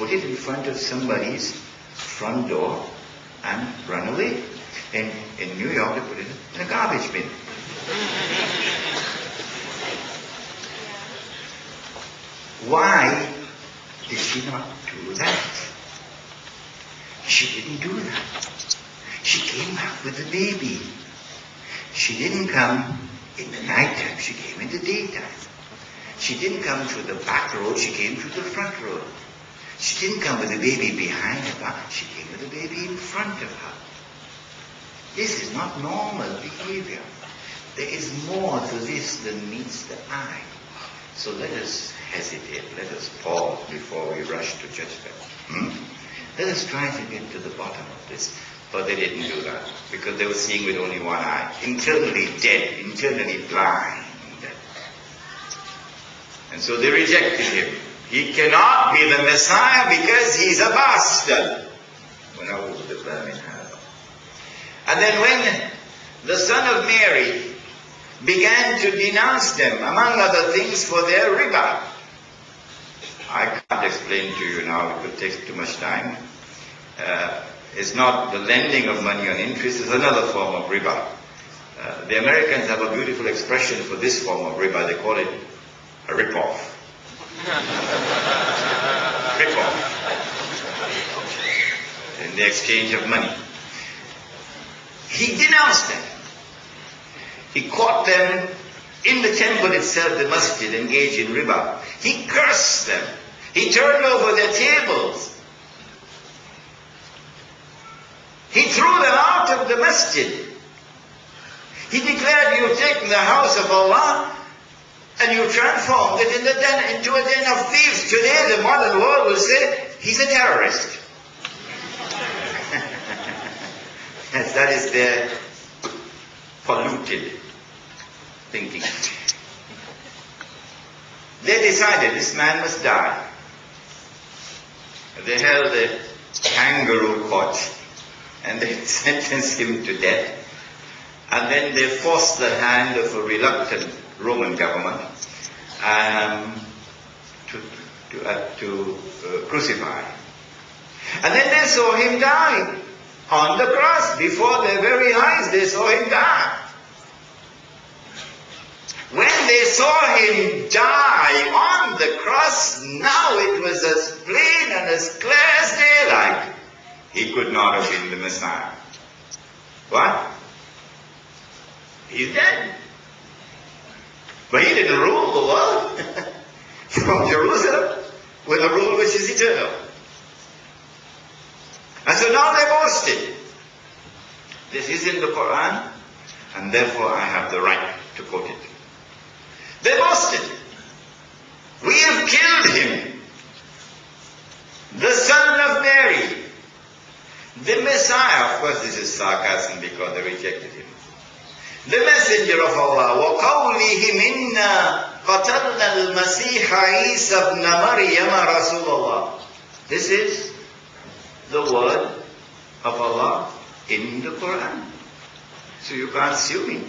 put it in front of somebody's front door and run away. In, in New York, they put it in a garbage bin. Why did she not do that? She didn't do that. She came back with the baby. She didn't come in the nighttime, she came in the daytime. She didn't come through the back road, she came through the front road. She didn't come with the baby behind her, she came with the baby in front of her. This is not normal behavior. There is more to this than meets the eye. So let us hesitate, let us pause before we rush to judgment. Hmm? Let us try to get to the bottom of this. But they didn't do that because they were seeing with only one eye. Internally dead, internally blind. And so they rejected him. He cannot be the Messiah because he's a bastard. And then when the son of Mary began to denounce them, among other things, for their riba. I can't explain to you now, it would take too much time. Uh, it's not the lending of money on interest, it's another form of riba. Uh, the Americans have a beautiful expression for this form of riba. They call it a rip-off. Rip-off. In the exchange of money. He denounced them. He caught them in the temple itself, the masjid, engaged in riba. He cursed them. He turned over their tables. He threw them out of the masjid. He declared, you've taken the house of Allah and you transformed it in den, into a den of thieves. Today the modern world will say, he's a terrorist. yes, that is their polluted thinking. They decided this man must die. They held a kangaroo court and they sentenced him to death. And then they forced the hand of a reluctant Roman government um, to, to, uh, to uh, crucify. And then they saw him die on the cross. Before their very eyes, they saw him die. When they saw him die on the cross, now it was as plain and as clear as daylight he could not have been the Messiah. What? He's dead. But he didn't rule the world from Jerusalem with a rule which is eternal. And so now they boasted. This is in the Quran, and therefore I have the right to quote it. They boasted. We have killed him, the son of Mary, the Messiah, of course this is sarcasm because they rejected him. The messenger of Allah, وَقَوْلِهِمْ إِنَّا قَتَلْنَا الْمَسِيحَ عِيسَى ابْنَ مَرْيَمَ رَسُولَ اللَّهِ This is the word of Allah in the Quran. So you can't sue me.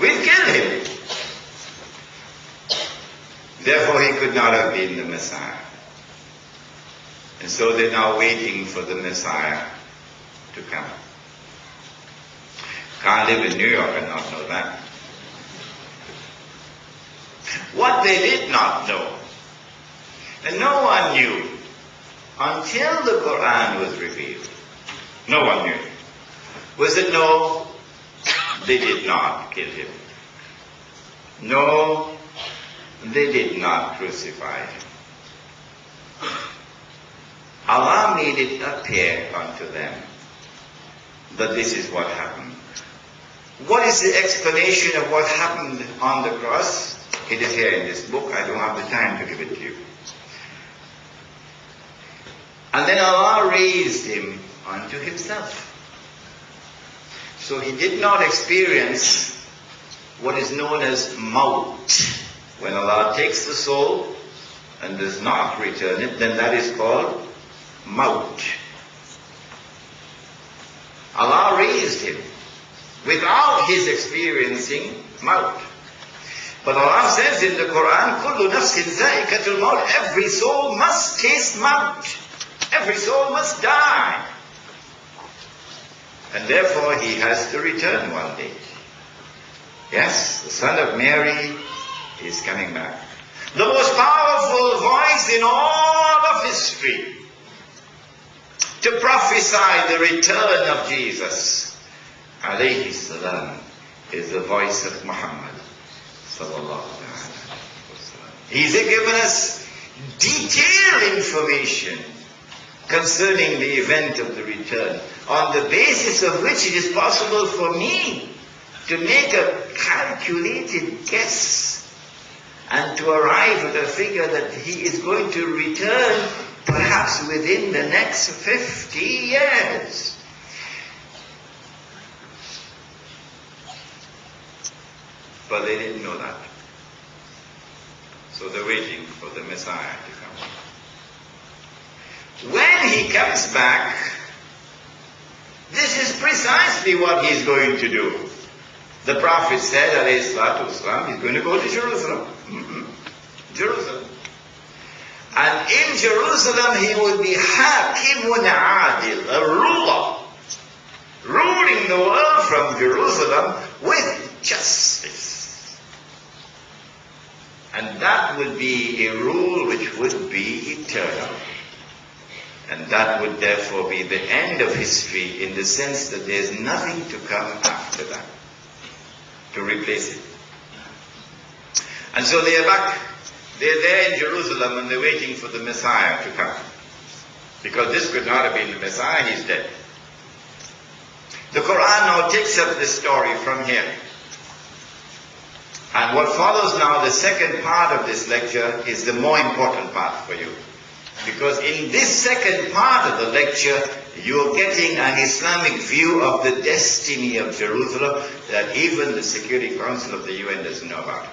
We've killed him. Therefore he could not have been the Messiah. And so they're now waiting for the Messiah to come. Can't live in New York and not know that. What they did not know, and no one knew until the Quran was revealed, no one knew, was that no, they did not kill him. No, they did not crucify him. Allah made it appear unto them that this is what happened. What is the explanation of what happened on the cross? It is here in this book. I don't have the time to give it to you. And then Allah raised him unto himself. So he did not experience what is known as maut. When Allah takes the soul and does not return it, then that is called Maut. Allah raised him without his experiencing Maut. But Allah says in the Quran, كُلُّ نَفْسٍ ذَائِقَةُ الْمَوْتِ Every soul must taste mount. Every soul must die. And therefore he has to return one day. Yes, the son of Mary is coming back. The most powerful voice in all of history to prophesy the return of Jesus, alayhi salam, is the voice of Muhammad He's given us detailed information concerning the event of the return, on the basis of which it is possible for me to make a calculated guess and to arrive at a figure that he is going to return perhaps within the next 50 years. But they didn't know that. So they're waiting for the Messiah to come. When he comes back, this is precisely what he's going to do. The Prophet said, wasalam, he's going to go to Jerusalem. Mm-hmm. Jerusalem. And in Jerusalem he will be Hakimun Adil, a ruler, ruling the world from Jerusalem with justice. And that would be a rule which would be eternal. And that would therefore be the end of history in the sense that there's nothing to come after that to replace it. And so they are back they're there in Jerusalem and they're waiting for the Messiah to come. Because this could not have been the Messiah, he's dead. The Quran now takes up this story from here. And what follows now, the second part of this lecture, is the more important part for you. Because in this second part of the lecture, you're getting an Islamic view of the destiny of Jerusalem that even the Security Council of the UN doesn't know about.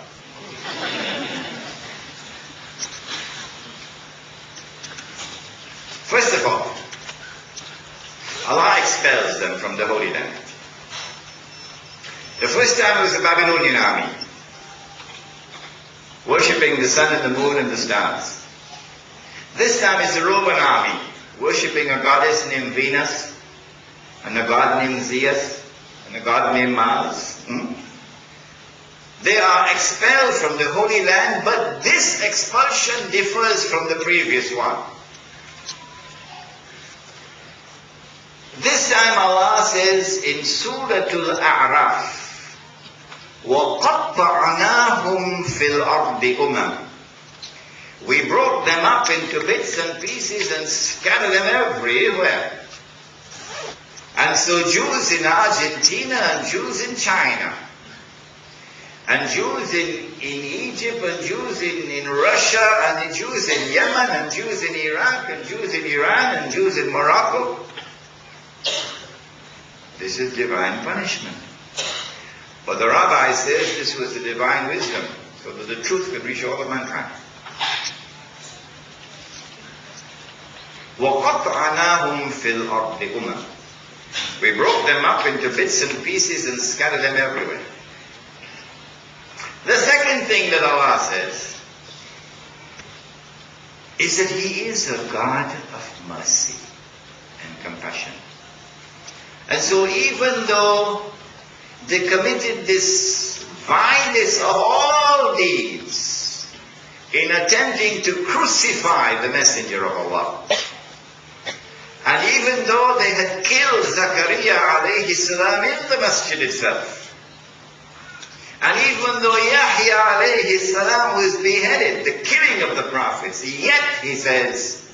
First of all, Allah expels them from the Holy Land. The first time was the Babylonian army, worshipping the sun and the moon and the stars. This time it's the Roman army, worshipping a goddess named Venus, and a god named Zeus, and a god named Mars. Hmm? They are expelled from the Holy Land, but this expulsion differs from the previous one. This time Allah says in Surah Al-A'raf, وَقَطَّعْنَاهُمْ فِي الْأَرْضِ أُمَمٍ We broke them up into bits and pieces and scattered them everywhere. And so Jews in Argentina and Jews in China, and Jews in, in Egypt and Jews in, in Russia and Jews in Yemen and Jews in Iraq and Jews in Iran and Jews in Morocco, this is divine punishment. But the rabbi says this was the divine wisdom, so that the truth could reach all of mankind. وَقَطْعَنَاهُمْ فِي الْأَرْضِ أُمَمٍ We broke them up into bits and pieces and scattered them everywhere. The second thing that Allah says is that He is a God of mercy and compassion. And so even though they committed this vilest of all deeds in attempting to crucify the messenger of Allah, and even though they had killed Zakaria alayhi salam in the masjid itself, and even though Yahya alayhi salam was beheaded, the killing of the prophets, yet he says,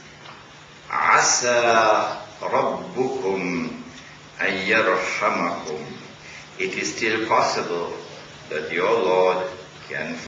Asa Rabbukum أن It is still possible that your Lord can